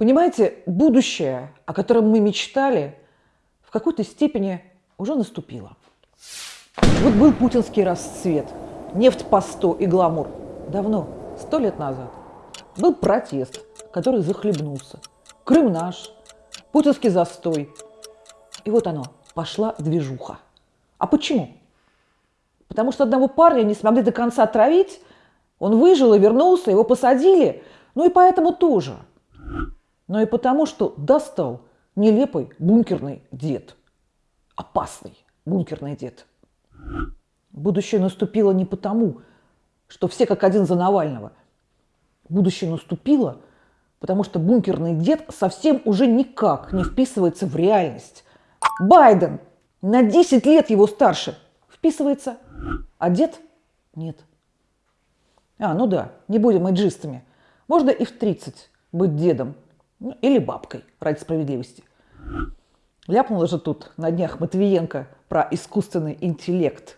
Понимаете, будущее, о котором мы мечтали, в какой-то степени уже наступило. Вот был путинский расцвет, нефть по 100 и гламур. Давно, сто лет назад. Был протест, который захлебнулся. Крым наш, путинский застой. И вот оно, пошла движуха. А почему? Потому что одного парня не смогли до конца отравить, он выжил и вернулся, его посадили. Ну и поэтому тоже. Но и потому, что достал нелепый бункерный дед. Опасный бункерный дед. Будущее наступило не потому, что все как один за Навального. Будущее наступило, потому что бункерный дед совсем уже никак не вписывается в реальность. Байден на 10 лет его старше вписывается, а дед нет. А, ну да, не будем эйджистами. Можно и в 30 быть дедом. Ну, или бабкой, ради справедливости. Ляпнула же тут на днях Матвиенко про искусственный интеллект.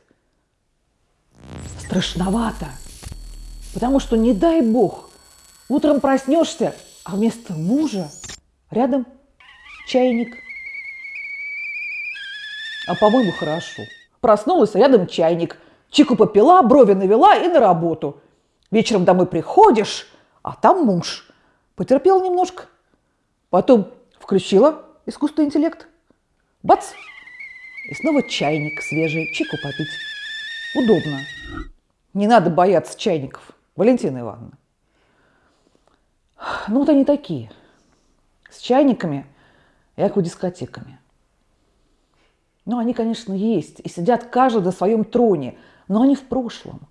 Страшновато. Потому что, не дай бог, утром проснешься, а вместо мужа рядом чайник. А по-моему, хорошо. Проснулась, а рядом чайник. Чику попила, брови навела и на работу. Вечером домой приходишь, а там муж. Потерпел немножко. Потом включила искусственный интеллект. Бац! И снова чайник свежий, чику попить. Удобно. Не надо бояться чайников, Валентина Ивановна. Ну вот они такие. С чайниками и аквадискотеками. Ну, они, конечно, есть и сидят каждый на своем троне, но они в прошлом.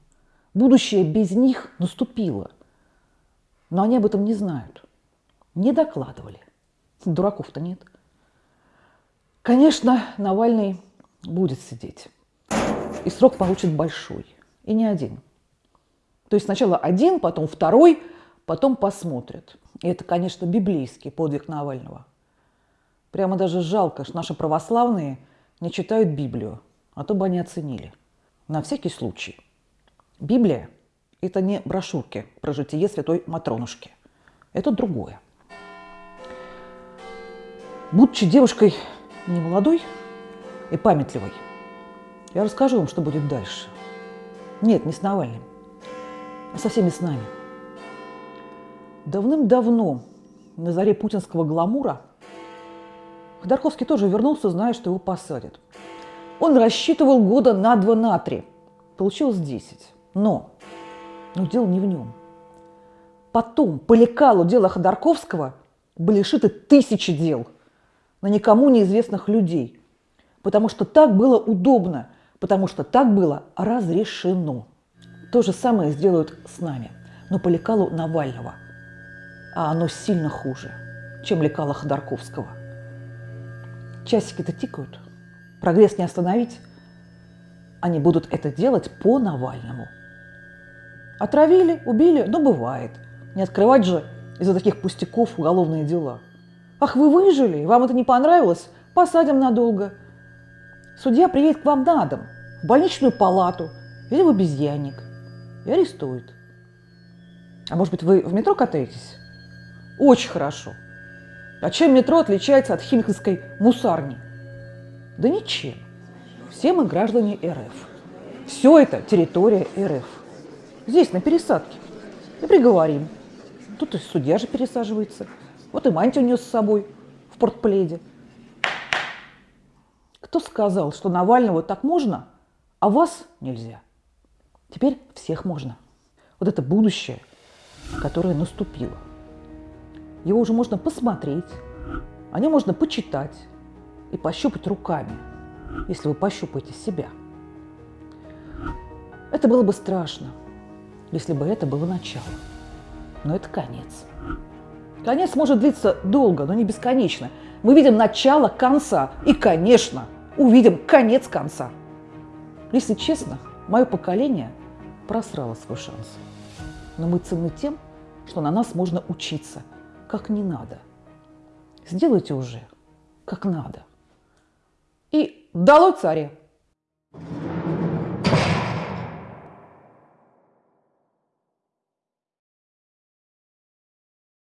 Будущее без них наступило. Но они об этом не знают. Не докладывали. Дураков-то нет. Конечно, Навальный будет сидеть. И срок получит большой. И не один. То есть сначала один, потом второй, потом посмотрят. И это, конечно, библейский подвиг Навального. Прямо даже жалко, что наши православные не читают Библию, а то бы они оценили. На всякий случай. Библия – это не брошюрки про житие святой Матронушки. Это другое. Будучи девушкой не молодой и памятливой, я расскажу вам, что будет дальше. Нет, не с Навальным, а со всеми с нами. Давным-давно, на заре путинского гламура, Ходорковский тоже вернулся, зная, что его посадят. Он рассчитывал года на два, на три. Получилось 10. Но, но дело не в нем. Потом по лекалу дела Ходорковского были шиты тысячи дел – на никому неизвестных людей, потому что так было удобно, потому что так было разрешено. То же самое сделают с нами, но по лекалу Навального. А оно сильно хуже, чем лекало Ходорковского. Часики-то тикают, прогресс не остановить. Они будут это делать по Навальному. Отравили, убили, ну бывает. Не открывать же из-за таких пустяков уголовные дела – Ах, вы выжили, вам это не понравилось? Посадим надолго. Судья приедет к вам на дом, в больничную палату или в обезьянник и арестует. А может быть, вы в метро катаетесь? Очень хорошо. А чем метро отличается от химковской мусарни? Да ничем. Все мы граждане РФ. Все это территория РФ. Здесь, на пересадке. И приговорим. Тут и судья же пересаживается. Вот и мантию нес с собой в портпледе. Кто сказал, что Навального так можно, а вас нельзя? Теперь всех можно. Вот это будущее, которое наступило. Его уже можно посмотреть, о нем можно почитать и пощупать руками, если вы пощупаете себя. Это было бы страшно, если бы это было начало. Но это конец. Конец может длиться долго, но не бесконечно. Мы видим начало конца и, конечно, увидим конец конца. Если честно, мое поколение просрало свой шанс. Но мы ценны тем, что на нас можно учиться, как не надо. Сделайте уже, как надо. И дало царе!